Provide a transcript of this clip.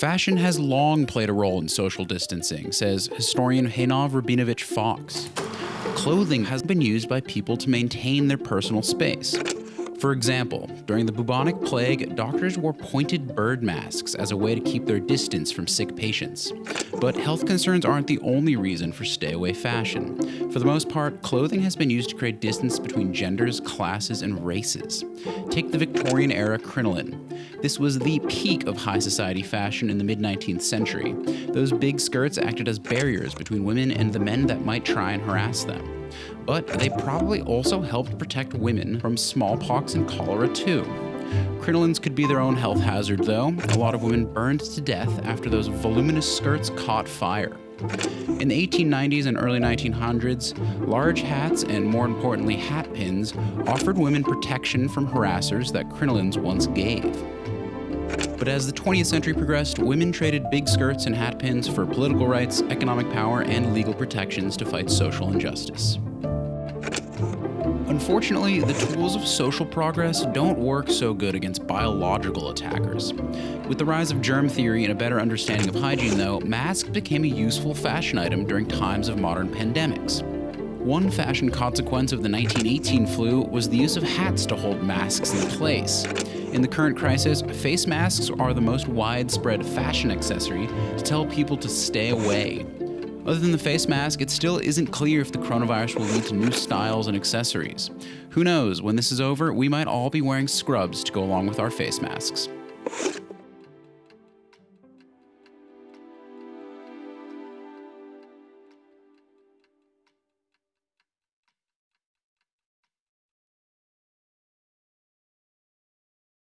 Fashion has long played a role in social distancing, says historian Einav Rabinovitch Fox. Clothing has been used by people to maintain their personal space. For example, during the bubonic plague, doctors wore pointed bird masks as a way to keep their distance from sick patients. But health concerns aren't the only reason for stay away fashion. For the most part, clothing has been used to create distance between genders, classes, and races. Take the Victorian era crinoline. This was the peak of high society fashion in the mid 19th century. Those big skirts acted as barriers between women and the men that might try and harass them but they probably also helped protect women from smallpox and cholera too. Crinolines could be their own health hazard, though. A lot of women burned to death after those voluminous skirts caught fire. In the 1890s and early 1900s, large hats and more importantly hat pins offered women protection from harassers that crinolines once gave. But as the 20th century progressed, women traded big skirts and hat pins for political rights, economic power, and legal protections to fight social injustice. Unfortunately, the tools of social progress don't work so good against biological attackers. With the rise of germ theory and a better understanding of hygiene, though, masks became a useful fashion item during times of modern pandemics. One fashion consequence of the 1918 flu was the use of hats to hold masks in place. In the current crisis, face masks are the most widespread fashion accessory to tell people to stay away other than the face mask, it still isn't clear if the coronavirus will lead to new styles and accessories. Who knows, when this is over, we might all be wearing scrubs to go along with our face masks.